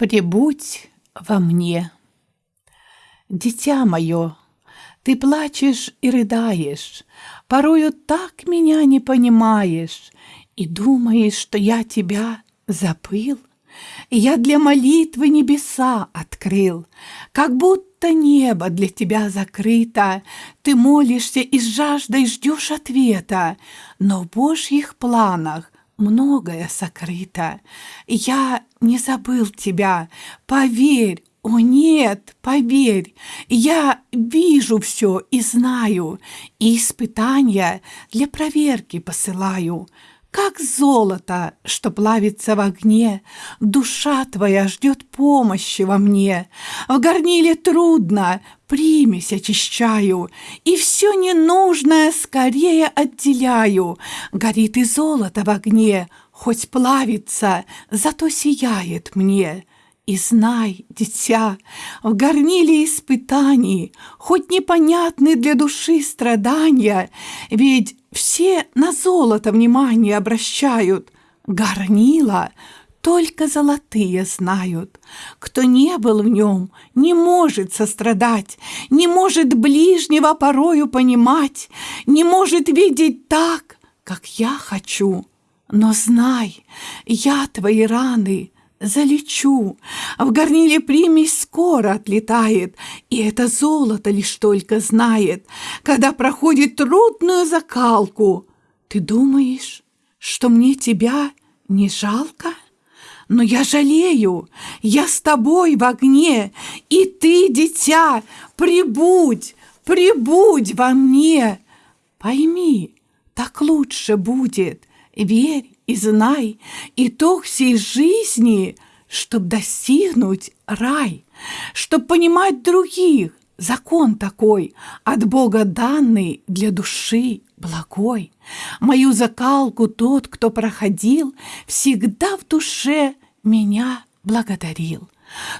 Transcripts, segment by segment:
Прибудь во мне. Дитя мое, ты плачешь и рыдаешь, Порою так меня не понимаешь И думаешь, что я тебя забыл. Я для молитвы небеса открыл, Как будто небо для тебя закрыто, Ты молишься и с жаждой ждешь ответа, Но в Божьих планах многое сокрыто. Я не забыл тебя, поверь, о нет, поверь, я вижу все и знаю, и испытания для проверки посылаю. Как золото, что плавится в огне, Душа твоя ждет помощи во мне. В горниле трудно, примесь очищаю, И все ненужное скорее отделяю. Горит и золото в огне, Хоть плавится, зато сияет мне. И знай, дитя, в горниле испытаний, Хоть непонятны для души страдания, Ведь все на золото внимание обращают, Горнила только золотые знают. Кто не был в нем, не может сострадать, Не может ближнего порою понимать, Не может видеть так, как я хочу. Но знай, я твои раны залечу. В горниле примесь скоро отлетает, И это золото лишь только знает, Когда проходит трудную закалку. Ты думаешь, что мне тебя не жалко? Но я жалею, я с тобой в огне, И ты, дитя, прибудь, прибудь во мне. Пойми, так лучше будет, верь и знай, итог всей жизни, чтоб достигнуть рай, чтоб понимать других, закон такой, от Бога данный для души благой. Мою закалку тот, кто проходил, всегда в душе меня благодарил.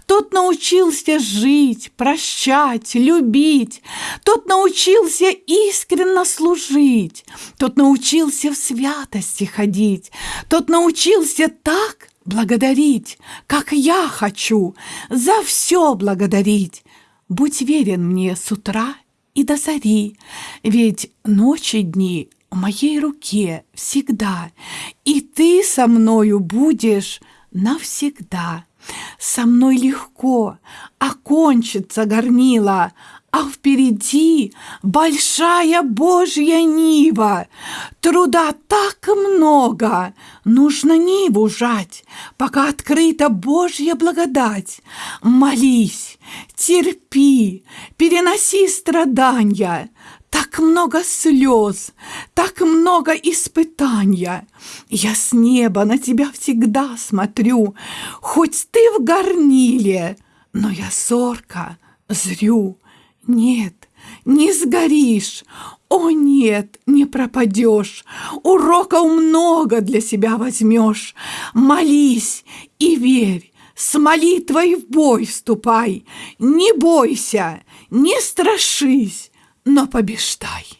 Тот научился жить, прощать, любить. Тот научился искренно служить. Тот научился в святости ходить. Тот научился так благодарить, как я хочу, за все благодарить. Будь верен мне с утра и до зари, ведь ночи дни в моей руке всегда, и ты со мною будешь навсегда. Со мной легко окончится горнила, а впереди большая Божья нива. Труда так много, нужно ниву жать, пока открыта Божья благодать. Молись, терпи, переноси страдания, так много слез, так много испытания. Я с неба на тебя всегда смотрю, Хоть ты в горниле, но я зорко зрю. Нет, не сгоришь, о нет, не пропадешь, Уроков много для себя возьмешь. Молись и верь, с молитвой в бой вступай, Не бойся, не страшись, но побеждай.